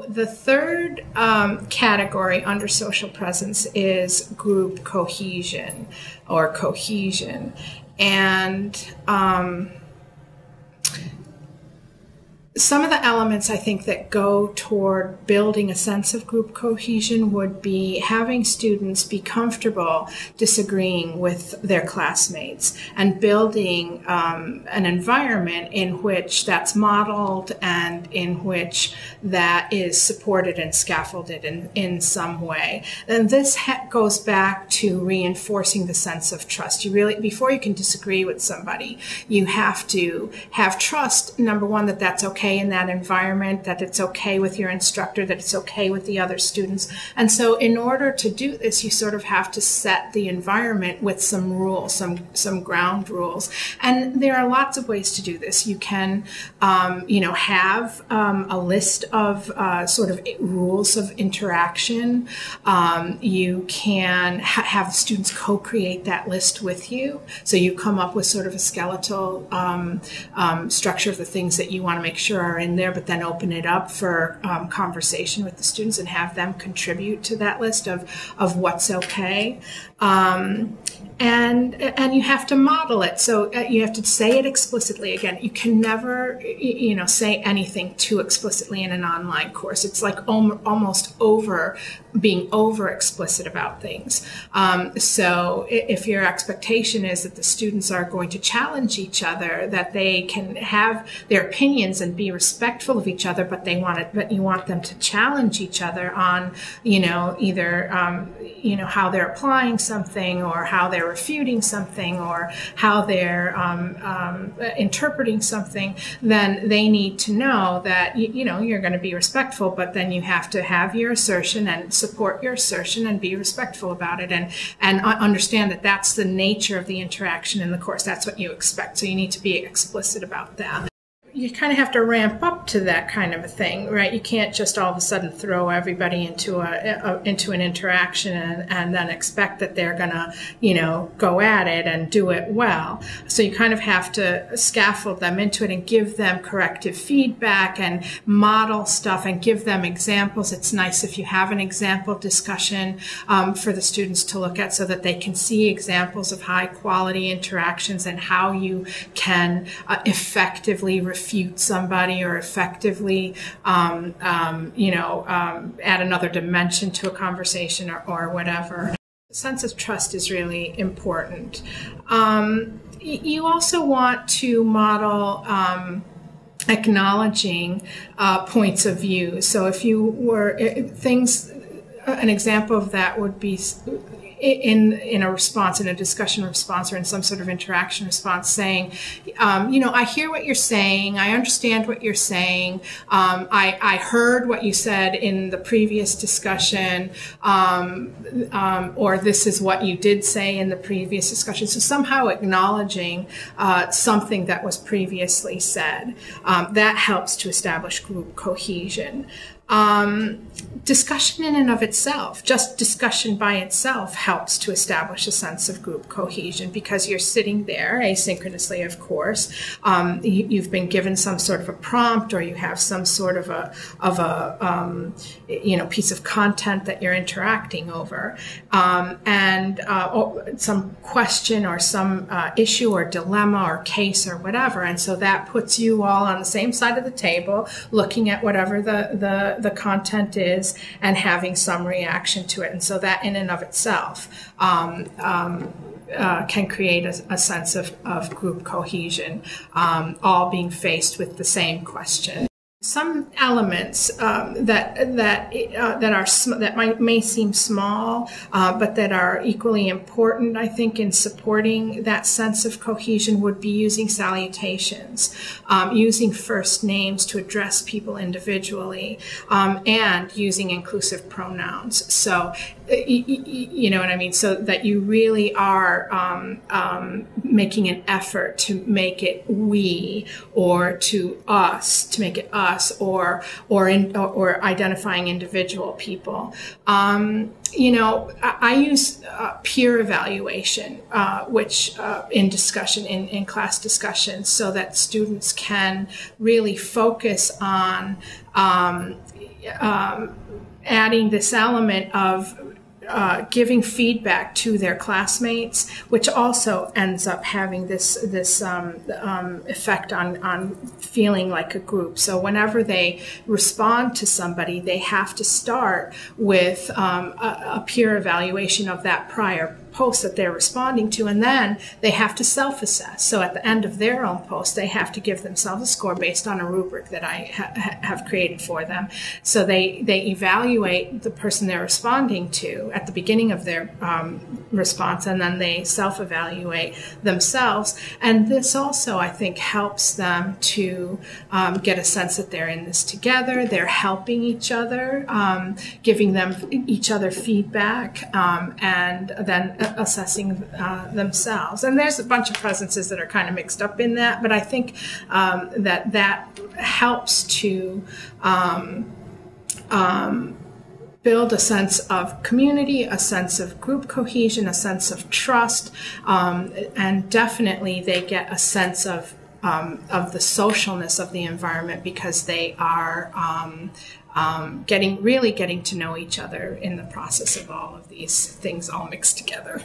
The third um, category under social presence is group cohesion or cohesion. And um, some of the elements I think that go toward building a sense of group cohesion would be having students be comfortable disagreeing with their classmates and building um, an environment in which that's modeled and in which that is supported and scaffolded in, in some way. And this ha- goes back to reinforcing the sense of trust. You really, before you can disagree with somebody, you have to have trust, number one, that that's okay okay in that environment, that it's okay with your instructor, that it's okay with the other students. And so in order to do this, you sort of have to set the environment with some rules, some, some ground rules. And there are lots of ways to do this. You can, um, you know, have um, a list of uh, sort of rules of interaction. Um, you can ha- have students co-create that list with you. So you come up with sort of a skeletal um, um, structure of the things that you want to make sure are in there, but then open it up for um, conversation with the students and have them contribute to that list of, of what's okay. Um, and and you have to model it. So uh, you have to say it explicitly. Again you can never you know say anything too explicitly in an online course. It's like almost over being over explicit about things. Um, so if your expectation is that the students are going to challenge each other that they can have their opinions and be respectful of each other but they want it but you want them to challenge each other on you know either um, you know how they're applying something or how they're refuting something or how they're um, um, interpreting something, then they need to know that you, you know you're going to be respectful, but then you have to have your assertion and support your assertion and be respectful about it and and understand that that's the nature of the interaction in the course. That's what you expect. So you need to be explicit about that you kind of have to ramp up to that kind of a thing, right? You can't just all of a sudden throw everybody into a, a into an interaction and, and, then expect that they're gonna, you know, go at it and do it well. So you kind of have to scaffold them into it and give them corrective feedback and model stuff and give them examples. It's nice if you have an example discussion um, for the students to look at so that they can see examples of high quality interactions and how you can uh, effectively refute somebody or effectively, um, um, you know, um, add another dimension to a conversation or, or whatever. Sense of trust is really important. Um, you also want to model um, acknowledging uh, points of view. So if you were things, an example of that would be in in a response, in a discussion response, or in some sort of interaction response, saying, um, you know, I hear what you're saying, I understand what you're saying, um, I, I heard what you said in the previous discussion, um, um or this is what you did say in the previous discussion. So somehow acknowledging uh, something that was previously said um, that helps to establish group cohesion. Um, discussion in and of itself, just discussion by itself, helps to establish a sense of group cohesion because you're sitting there asynchronously, of course. Um, you, have been given some sort of a prompt, or you have some sort of a of a um, you know piece of content that you're interacting over, um, and uh, some question or some uh, issue or dilemma or case or whatever, and so that puts you all on the same side of the table, looking at whatever the the the content is and having some reaction to it. And so that in and of itself um, um, uh, can create a, a, sense of, of group cohesion, um, all being faced with the same question some elements um, that that uh, that are sm- that might may seem small, uh, but that are equally important. I think in supporting that sense of cohesion would be using salutations, um, using first names to address people individually, um, and using inclusive pronouns. So you know what I mean? So that you really are um, um, making an effort to make it we or to us, to make it us or or in, or, identifying individual people. Um, you know, I, I use uh, peer evaluation, uh, which uh, in discussion in, in class discussions, so that students can really focus on um, um, adding this element of uh, giving feedback to their classmates, which also ends up having this this um, um, effect on on feeling like a group. So whenever they respond to somebody, they have to start with um, a, a peer evaluation of that prior post that they're responding to, and then they have to self assess. So at the end of their own post, they have to give themselves a score based on a rubric that I ha- have created for them. So they, they evaluate the person they're responding to at the beginning of their um, response, and then they self evaluate themselves. And this also, I think, helps them to um, get a sense that they're in this together, they're helping each other, um, giving them each other feedback, um, and then assessing uh, themselves. And there's a bunch of presences that are kind of mixed up in that, but I think um, that that helps to um, um, build a sense of community, a sense of group cohesion, a sense of trust, um, and definitely they get a sense of um, of the socialness of the environment because they are um, um, getting really getting to know each other in the process of all of these things all mixed together.